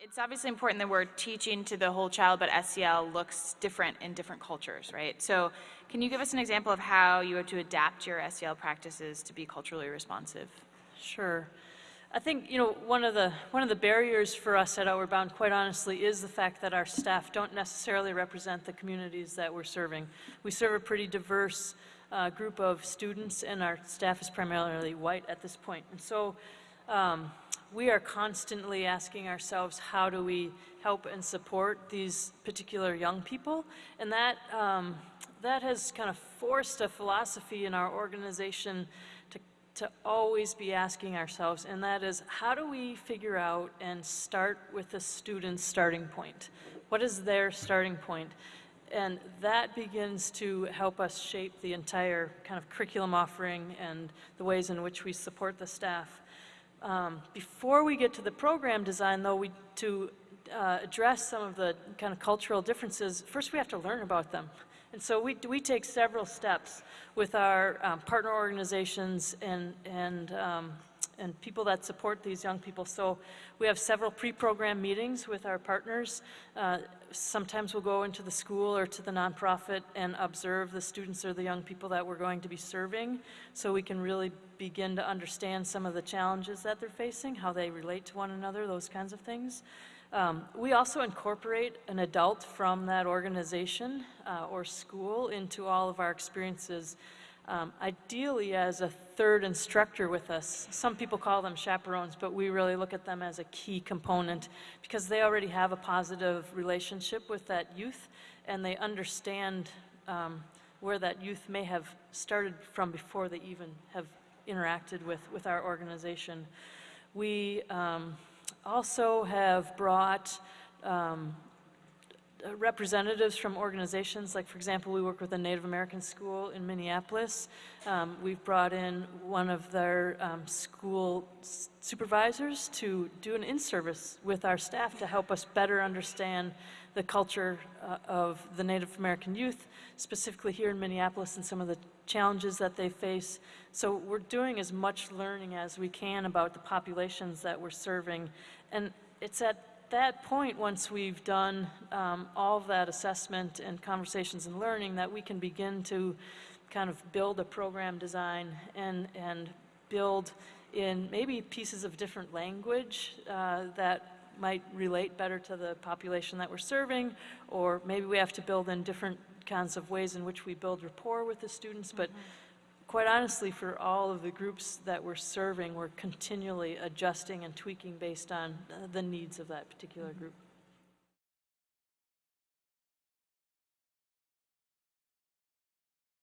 It's obviously important that we're teaching to the whole child, but SEL looks different in different cultures, right? So can you give us an example of how you have to adapt your SEL practices to be culturally responsive? Sure. I think, you know, one of the, one of the barriers for us at Outward Bound, quite honestly, is the fact that our staff don't necessarily represent the communities that we're serving. We serve a pretty diverse uh, group of students, and our staff is primarily white at this point. And so um, we are constantly asking ourselves, how do we help and support these particular young people? And that, um, that has kind of forced a philosophy in our organization to, to always be asking ourselves, and that is, how do we figure out and start with the student's starting point? What is their starting? And that begins to help us shape the entire kind of curriculum offering and the ways in which we support the staff. Um, before we get to the program design, though, we, to uh, address some of the kind of cultural differences, first we have to learn about them. And so we, we take several steps with our um, partner organizations and, and, um, and people that support these young people. So we have several pre-program meetings with our partners. Uh, sometimes we'll go into the school or to the nonprofit and observe the students or the young people that we're going to be serving so we can really begin to understand some of the challenges that they're facing, how they relate to one another, those kinds of things. Um, we also incorporate an adult from that organization uh, or school into all of our experiences, um, ideally as a third instructor with us. Some people call them chaperones, but we really look at them as a key component because they already have a positive relationship with that youth and they understand um, where that youth may have started from before they even have interacted with, with our organization. We um, also have brought um, representatives from organizations, like for example, we work with a Native American school in Minneapolis. Um, we've brought in one of their um, school supervisors to do an in-service with our staff to help us better understand the culture uh, of the Native American youth, specifically here in Minneapolis and some of the challenges that they face. So we're doing as much learning as we can about the populations that we're serving. And it's at that point, once we've done um, all of that assessment and conversations and learning, that we can begin to kind of build a program design and, and build in maybe pieces of different language uh, that might relate better to the population that we're serving, or maybe we have to build in different kinds of ways in which we build rapport with the students. But quite honestly, for all of the groups that we're serving, we're continually adjusting and tweaking based on uh, the needs of that particular group.